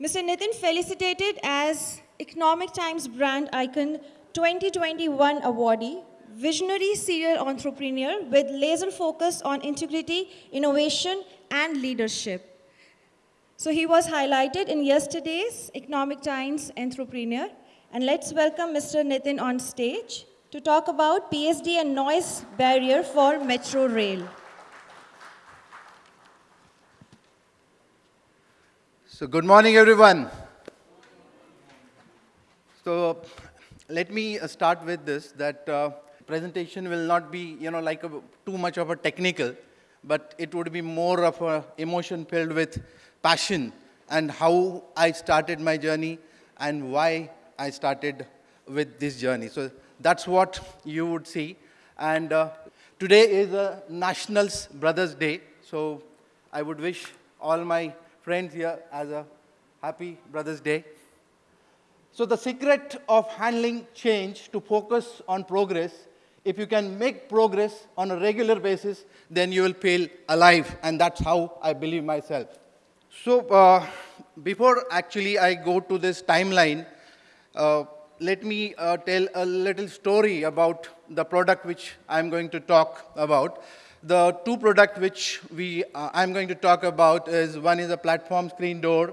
Mr. Nitin felicitated as Economic Times Brand Icon 2021 awardee, visionary serial entrepreneur with laser focus on integrity, innovation, and leadership. So he was highlighted in yesterday's Economic Times Entrepreneur. And let's welcome Mr. Nitin on stage to talk about PSD and noise barrier for Metro Rail. So good morning, everyone. So let me uh, start with this, that uh, presentation will not be, you know, like a, too much of a technical, but it would be more of a emotion filled with passion and how I started my journey and why I started with this journey. So that's what you would see. And uh, today is a Nationals Brothers Day. So I would wish all my friends here as a happy Brothers Day. So the secret of handling change to focus on progress, if you can make progress on a regular basis, then you will feel alive. And that's how I believe myself. So uh, before actually I go to this timeline, uh, let me uh, tell a little story about the product which I'm going to talk about. The two products which we, uh, I'm going to talk about is one is a platform screen door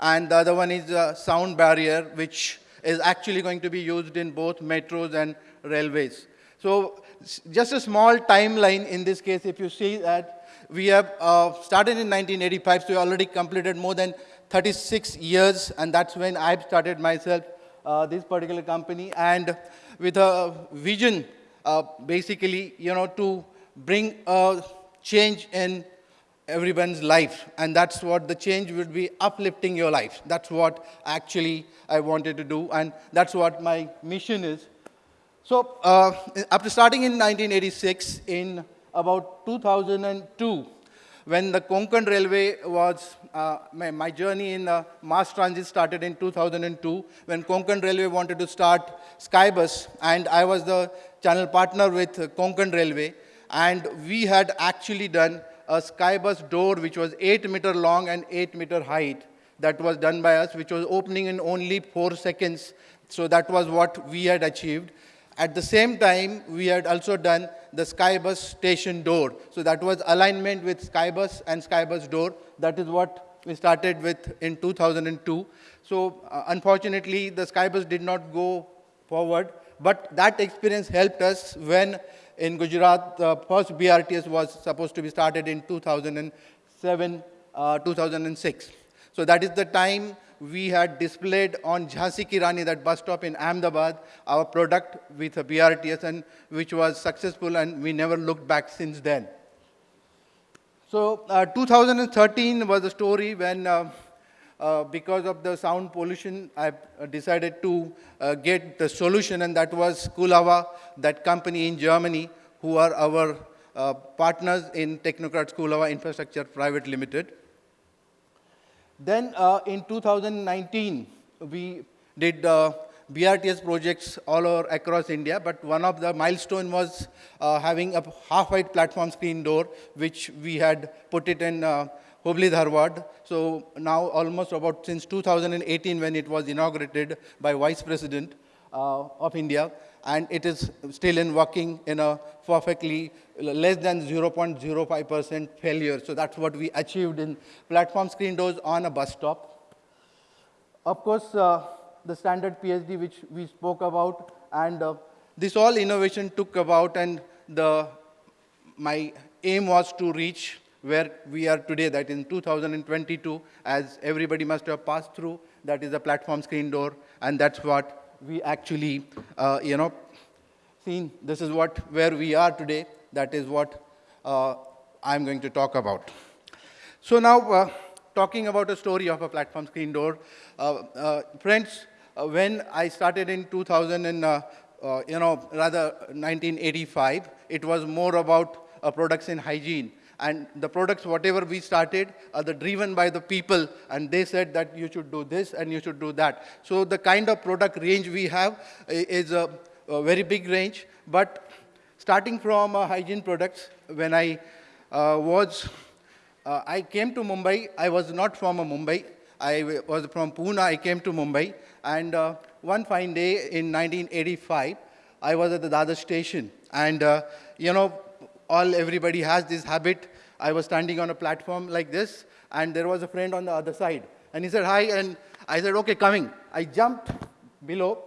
and the other one is a sound barrier which is actually going to be used in both metros and railways. So just a small timeline in this case, if you see that we have uh, started in 1985, so we already completed more than 36 years, and that's when I've started myself, uh, this particular company, and with a vision, uh, basically, you know, to bring a change in everyone's life. And that's what the change would be uplifting your life. That's what actually I wanted to do. And that's what my mission is. So uh, after starting in 1986, in about 2002, when the Konkan Railway was, uh, my, my, journey in mass transit started in 2002, when Konkan Railway wanted to start Skybus, and I was the channel partner with Konkan Railway, and we had actually done a skybus door which was 8 meter long and 8 meter height that was done by us, which was opening in only 4 seconds. So that was what we had achieved. At the same time, we had also done the Skybus station door. So that was alignment with Skybus and Skybus door. That is what we started with in 2002. So uh, unfortunately, the Skybus did not go forward, but that experience helped us when in Gujarat, the first BRTS was supposed to be started in 2007, uh, 2006. So that is the time we had displayed on Jhansi Ki Rani, that bus stop in Ahmedabad, our product with a BRTS, and which was successful, and we never looked back since then. So uh, 2013 was the story when uh, uh, because of the sound pollution, I uh, decided to uh, get the solution, and that was Kohlhauer, that company in Germany, who are our uh, partners in Technocrat Kohlhauer Infrastructure Private Limited. Then uh, in 2019, we did BRTS projects all over across India, but one of the milestone was having a half-height platform screen door, which we had put it in Hubli Dharwad. So now almost about since 2018 when it was inaugurated by Vice President uh, of India, and it is still in working in a perfectly less than 0.05% failure. So that's what we achieved in platform screen doors on a bus stop. Of course, uh, the standard PSD which we spoke about, and uh, this all innovation took about, and the my aim was to reach where we are today, that in 2022, as everybody must have passed through, that is the platform screen door, and that's what we actually, uh, you know, seen. This is what, where we are today. That is what uh, I'm going to talk about. So now, uh, talking about a story of a platform screen door, uh, uh, friends, uh, when I started in 2000 and, you know, rather 1985, it was more about products in hygiene and the products, whatever we started, are driven by the people, and they said that you should do this and you should do that. So the kind of product range we have is a, a very big range, but starting from uh, hygiene products, when I uh, was, uh, I came to Mumbai, I was not from Mumbai, I was from Pune, I came to Mumbai, and uh, one fine day in 1985, I was at the Dadar station, and uh, you know, all everybody has this habit. I was standing on a platform like this, and there was a friend on the other side, and he said hi, and I said okay, coming. I jumped below.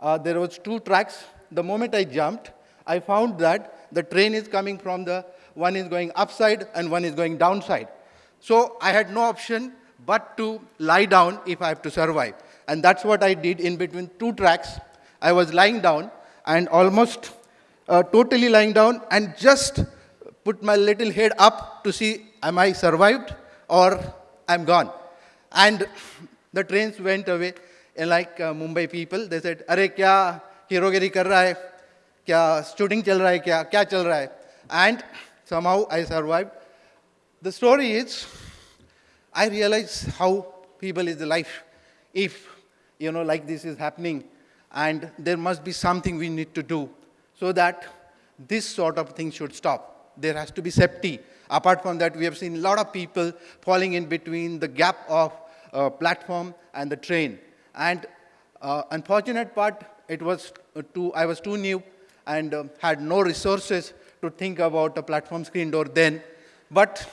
Uh, there was two tracks. The moment I jumped, I found that the train is coming from the one is going upside and one is going downside. So I had no option but to lie down if I have to survive. And that's what I did in between two tracks. I was lying down and almost uh, totally lying down and just put my little head up to see am I survived or I'm gone. And the trains went away. And like uh, Mumbai people, they said, अरे क्या हीरोगिरी कर रहा है क्या shooting चल रहा है क्या क्या चल रहा है and somehow I survived. The story is, I realize how people is the life. If, you know, like this is happening, and there must be something we need to do so that this sort of thing should stop. There has to be safety. Apart from that, we have seen a lot of people falling in between the gap of uh, platform and the train. And uh, unfortunate part, it was uh, too, I was too new and um, had no resources to think about a platform screen door then. But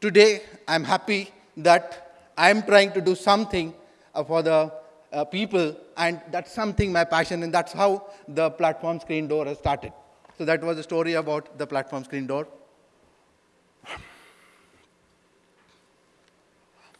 today, I'm happy that I'm trying to do something uh, for the uh, people, and that's something my passion, and that's how the platform screen door has started. So that was the story about the platform screen door.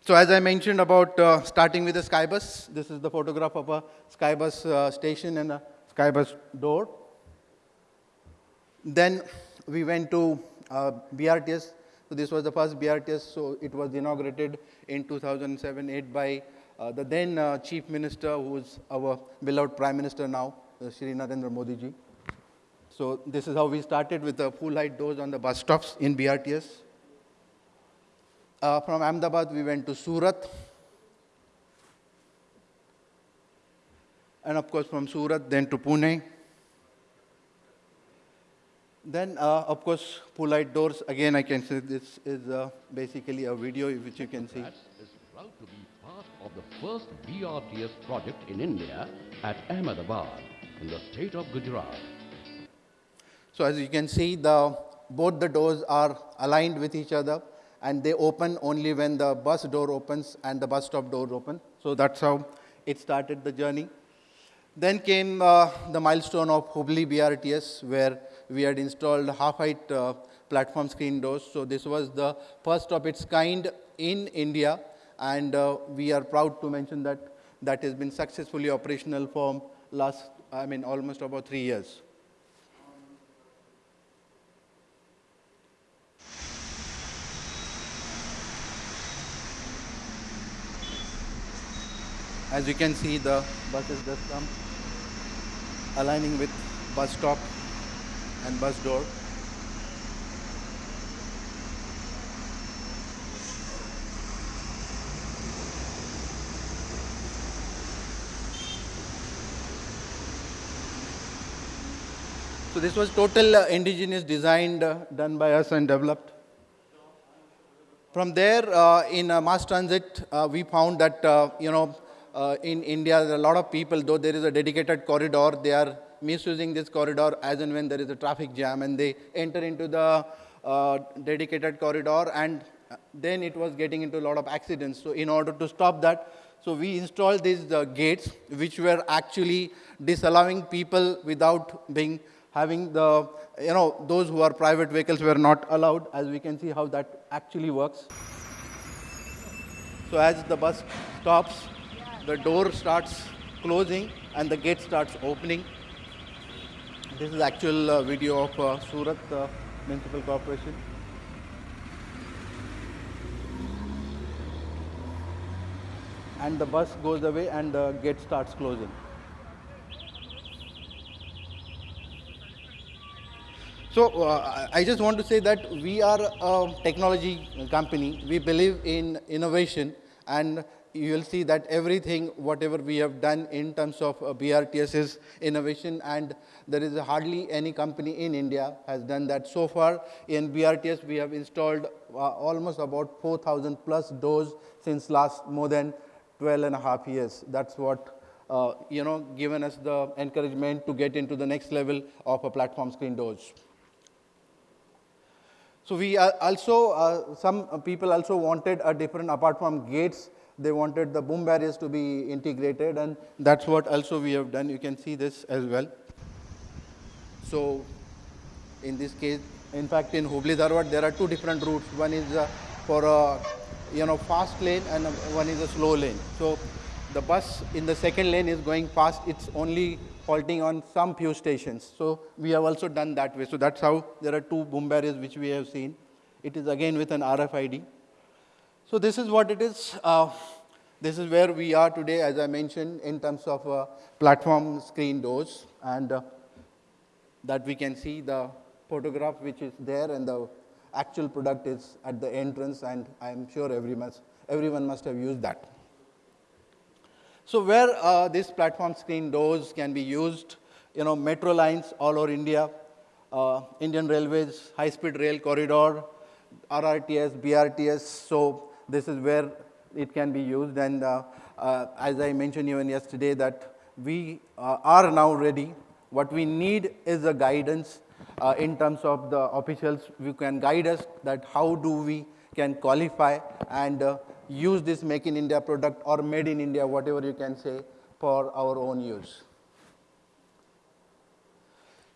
So as I mentioned about uh, starting with the Skybus, this is the photograph of a Skybus uh, station and a Skybus door. Then we went to uh, BRTS. So this was the first BRTS. So it was inaugurated in 2007-8 by the then uh, Chief Minister, who is our beloved Prime Minister now, uh, Shri Narendra Modi ji. So this is how we started with the full height doors on the bus stops in BRTS. Uh, from Ahmedabad, we went to Surat. And of course, from Surat, then to Pune. Then, uh, of course, full light doors. Again, I can say this is uh, basically a video which you can see. Is part of the first BRTS project in India at Ahmedabad in the state of Gujarat. So as you can see, the, both the doors are aligned with each other and they open only when the bus door opens and the bus stop door open. So that's how it started the journey. Then came uh, the milestone of Hubli BRTS, where we had installed half-height uh, platform screen doors. So this was the first of its kind in India, and uh, we are proud to mention that that has been successfully operational for last, I mean, almost about three years. As you can see, the buses just come aligning with bus stop and bus door. So this was total uh, indigenous designed, uh, done by us and developed. From there, uh, in uh, mass transit, uh, we found that, you know, in India, there are a lot of people, though there is a dedicated corridor, they are misusing this corridor as and when there is a traffic jam, and they enter into the dedicated corridor, and then it was getting into a lot of accidents. So in order to stop that, so we installed these uh, gates, which were actually disallowing people without being having the, you know, those who are private vehicles were not allowed, as we can see how that actually works. So as the bus stops, the door starts closing and the gate starts opening. This is actual uh, video of uh, Surat uh, Municipal Corporation. And the bus goes away and the gate starts closing. So uh, I just want to say that we are a technology company. We believe in innovation, and you will see that everything, whatever we have done in terms of uh, BRTS is innovation and there is hardly any company in India has done that. So far in BRTS, we have installed uh, almost about 4,000 plus doors since last more than 12 and a half years. That's what, uh, you know, given us the encouragement to get into the next level of a platform screen doors. So we also, uh, some people also wanted a different, apart from gates, they wanted the boom barriers to be integrated and that's what also we have done. You can see this as well. So in this case, in fact, in Hubli Dharwad, there are two different routes. One is uh, for a you know fast lane and one is a slow lane. So the bus in the second lane is going fast. It's only halting on some few stations. So we have also done that way. So that's how there are two boom barriers which we have seen. It is again with an RFID. So this is what it is. Uh, this is where we are today, as I mentioned, in terms of uh, platform screen doors. And uh, that we can see the photograph which is there and the actual product is at the entrance and I'm sure everyone, everyone must have used that. So where uh, this platform screen doors can be used, you know, metro lines all over India, uh, Indian Railways, high-speed rail corridor, RRTS, BRTS. So this is where it can be used. And uh, uh, as I mentioned even yesterday, that we uh, are now ready. What we need is a guidance uh, in terms of the officials who can guide us that how do we can qualify and use this Make in India product or Made in India, whatever you can say, for our own use.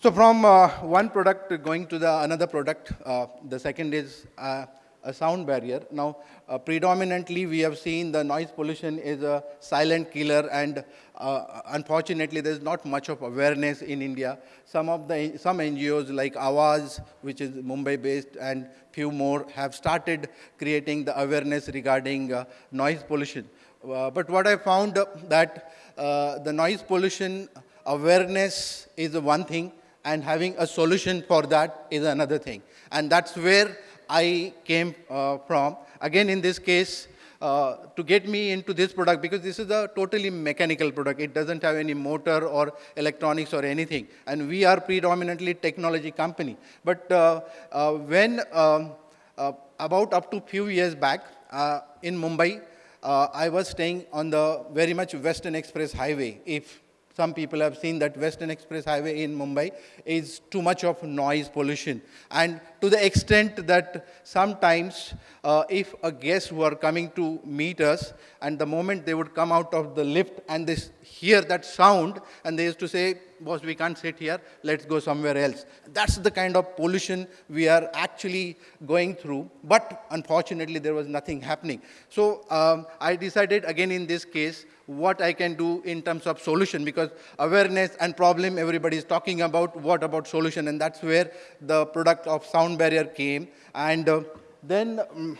So from uh, one product going to the another product, uh, the second is uh, a sound barrier. Now, uh, predominantly we have seen the noise pollution is a silent killer and uh, unfortunately there's not much of awareness in India. Some of the, some NGOs like Awaz, which is Mumbai based and few more have started creating the awareness regarding uh, noise pollution. Uh, but what I found that uh, the noise pollution awareness is one thing and having a solution for that is another thing. And that's where I came uh, from. Again, in this case, uh, to get me into this product because this is a totally mechanical product. It doesn't have any motor or electronics or anything. And we are predominantly technology company. But uh, uh when um, uh, about up to few years back uh, in Mumbai, I was staying on the very much Western Express Highway. If some people have seen that Western Express Highway in Mumbai is too much of noise pollution. And to the extent that sometimes uh, if a guest were coming to meet us and the moment they would come out of the lift and they hear that sound and they used to say, boss, we can't sit here, let's go somewhere else. That's the kind of pollution we are actually going through. But unfortunately, there was nothing happening. So um, I decided again in this case, what I can do in terms of solution because awareness and problem everybody is talking about, what about solution and that's where the product of sound barrier came. And uh, then um,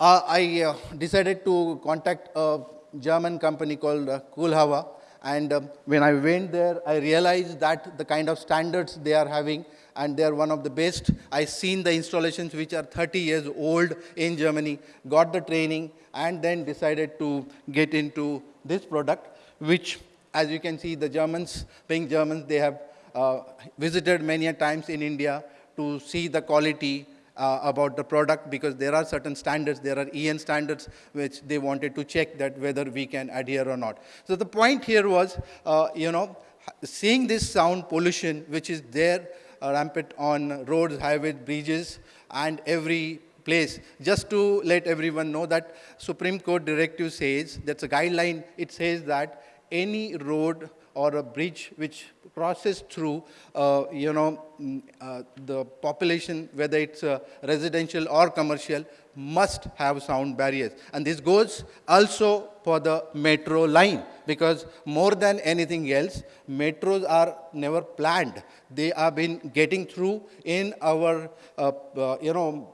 uh, I uh, decided to contact a German company called uh, Kohlhauer and um, when I went there I realized that the kind of standards they are having and they're one of the best. I seen the installations which are 30 years old in Germany, got the training, and then decided to get into this product, which, as you can see, the Germans, being Germans, they have uh, visited many a times in India to see the quality uh, about the product because there are certain standards, there are EN standards which they wanted to check that whether we can adhere or not. So the point here was, uh, you know, seeing this sound pollution which is there rampant on roads, highways, bridges, and every place. Just to let everyone know that Supreme Court directive says, that's a guideline, it says that any road or a bridge which crosses through, uh, you know, mm, uh, the population, whether it's uh, residential or commercial, must have sound barriers. And this goes also for the metro line, because more than anything else, metros are never planned. They have been getting through in our, uh, uh, you know,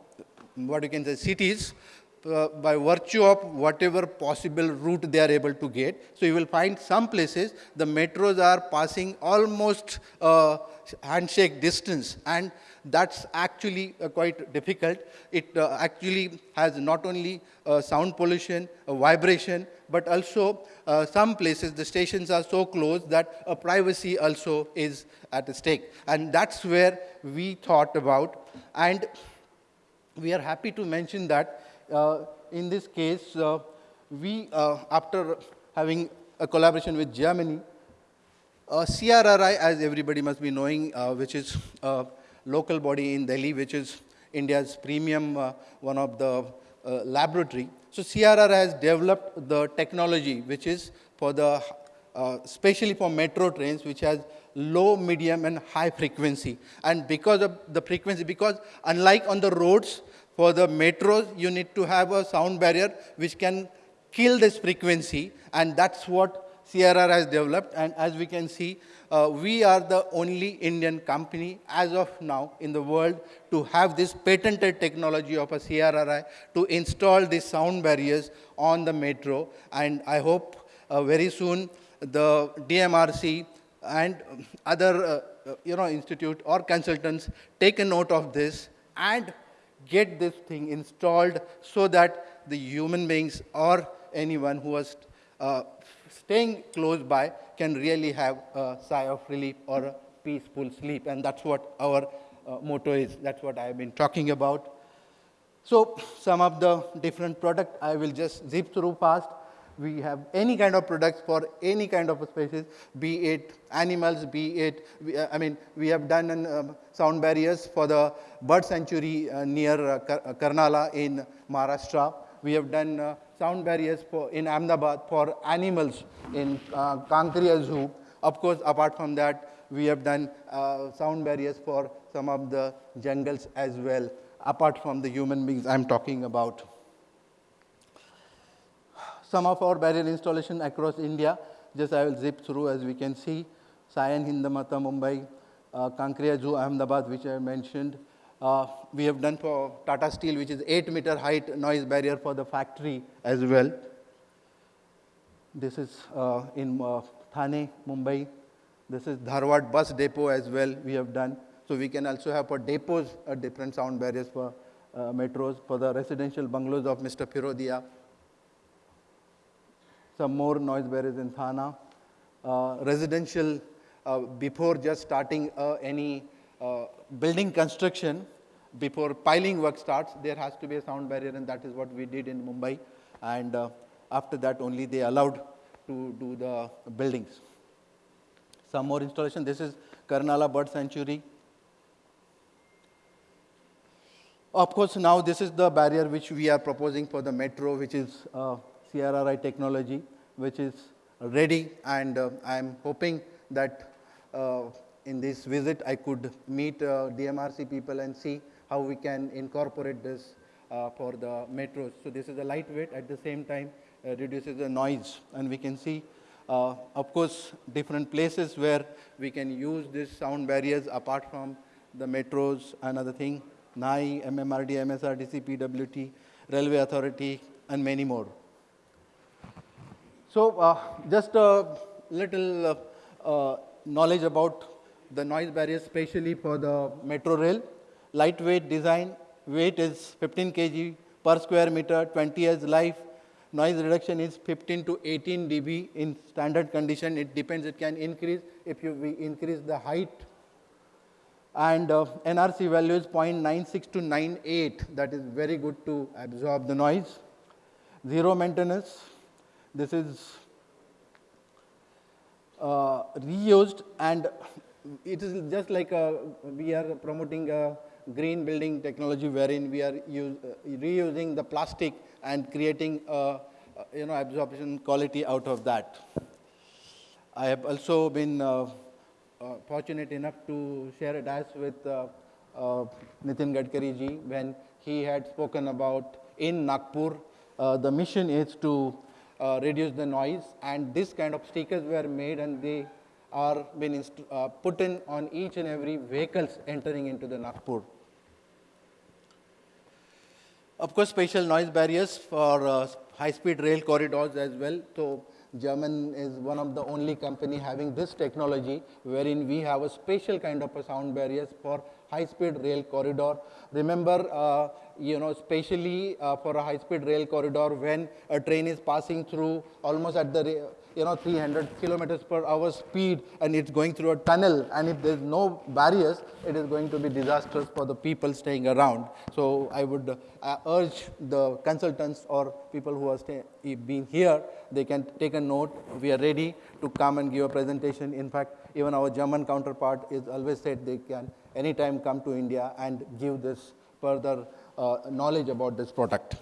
what you can say, cities, uh, by virtue of whatever possible route they are able to get. So you will find some places the metros are passing almost uh, handshake distance and that's actually uh, quite difficult. It uh, actually has not only uh, sound pollution, uh, vibration, but also some places the stations are so close that privacy also is at stake. And that's where we thought about. And we are happy to mention that in this case, uh, we, uh, after having a collaboration with Germany, uh, CRRI, as everybody must be knowing, uh, which is a local body in Delhi, which is India's premium, uh, one of the uh, laboratory. So CRRI has developed the technology, which is for the, uh, especially for metro trains, which has low, medium, and high frequency. And because of the frequency, because unlike on the roads, for the metros, you need to have a sound barrier which can kill this frequency, and that's what CRR has developed. And as we can see, uh, we are the only Indian company as of now in the world to have this patented technology of a CRRI to install these sound barriers on the metro. And I hope uh, very soon the DMRC and other uh, you know, institute or consultants take a note of this and get this thing installed so that the human beings or anyone who was uh, staying close by can really have a sigh of relief or a peaceful sleep. And that's what our uh, motto is. That's what I've been talking about. So some of the different product I will just zip through fast. We have any kind of products for any kind of species, be it animals, be it, uh, I mean, we have done um, sound barriers for the bird sanctuary uh, near uh, uh, Karnala in Maharashtra. We have done uh, sound barriers for, in Ahmedabad for animals in uh, Kankaria Zoo. Of course, apart from that, we have done uh, sound barriers for some of the jungles as well, apart from the human beings I'm talking about. Some of our barrier installation across India, just I will zip through as we can see, Sion Hindamata Mumbai, uh, Kankaria Zoo Ahmedabad, which I mentioned. Uh, we have done for Tata Steel, which is 8 meter height noise barrier for the factory as well. This is uh, in uh, Thane, Mumbai. This is Dharwad bus depot as well we have done. So we can also have for depots uh, different sound barriers for uh, metros, for the residential bungalows of Mr. Firodia. Some more noise barriers in Thana. Uh, residential, uh, before just starting uh, any building construction, before piling work starts, there has to be a sound barrier, and that is what we did in Mumbai. And after that, only they allowed to do the buildings. Some more installation. This is Karnala Bird Sanctuary. Of course, now this is the barrier which we are proposing for the metro, which is uh, CRRI technology, which is ready, and uh, I am hoping that uh, in this visit I could meet uh, DMRC people and see how we can incorporate this uh, for the metros. So this is a lightweight, at the same time uh, reduces the noise, and we can see, uh, of course, different places where we can use these sound barriers apart from the metros, another thing, NAI, MMRD, MSRDC, PWD, Railway Authority, and many more. So uh, just a little uh, uh, knowledge about the noise barriers, especially for the metro rail. Lightweight design, weight is 15 kg per square meter, 20 years life. Noise reduction is 15 to 18 dB in standard condition. It depends, it can increase if you we increase the height. And uh, NRC value is 0.96 to 98. That is very good to absorb the noise. Zero maintenance. This is uh, reused and it is just like a, we are promoting a green building technology wherein we are use, uh, reusing the plastic and creating a, uh, you know absorption quality out of that. I have also been uh, uh, fortunate enough to share a dash with uh, uh, Nitin Gadkari ji when he had spoken about in Nagpur. Uh, the mission is to uh, reduce the noise, and this kind of stickers were made, and they are been uh, put in on each and every vehicles entering into the Nagpur. Of course, spatial noise barriers for uh, high-speed rail corridors as well. So German is one of the only company having this technology wherein we have a special kind of a sound barriers for high-speed rail corridor. Remember, uh, you know, especially uh, for a high-speed rail corridor when a train is passing through almost at the, you know, 300 kilometers per hour speed and it's going through a tunnel and if there's no barriers, it is going to be disastrous for the people staying around. So I would uh, urge the consultants or people who are being here, they can take a note. We are ready to come and give a presentation. In fact, even our German counterpart is always said they can anytime come to India and give this further uh, knowledge about this product.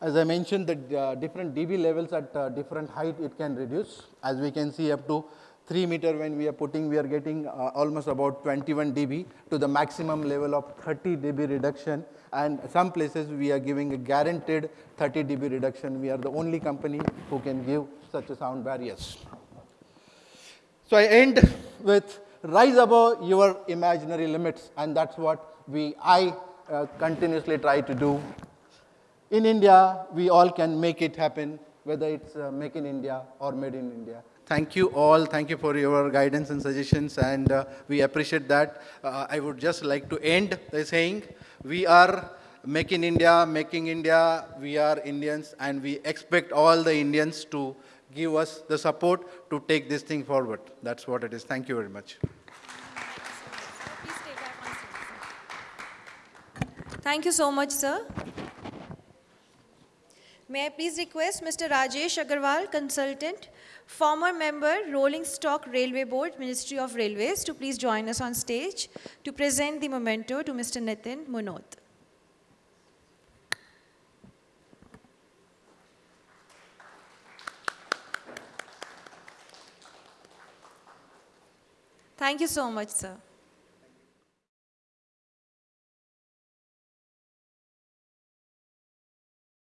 As I mentioned, the uh, different dB levels at uh, different height it can reduce. As we can see up to 3 meter when we are putting, we are getting uh, almost about 21 dB to the maximum level of 30 dB reduction. And some places we are giving a guaranteed 30 dB reduction. We are the only company who can give such a sound barriers. So I end with rise above your imaginary limits, and that's what we I uh, continuously try to do. In India, we all can make it happen, whether it's uh, make in India or made in India. Thank you all. Thank you for your guidance and suggestions, and uh, we appreciate that. Uh, I would just like to end by saying, we are make in India, making India. We are Indians, and we expect all the Indians to give us the support to take this thing forward. That's what it is. Thank you very much. Thank you so much, sir. May I please request Mr. Rajesh Agarwal, consultant, former member, Rolling Stock Railway Board, Ministry of Railways, to please join us on stage to present the memento to Mr. Nitin Munot. Thank you so much, sir.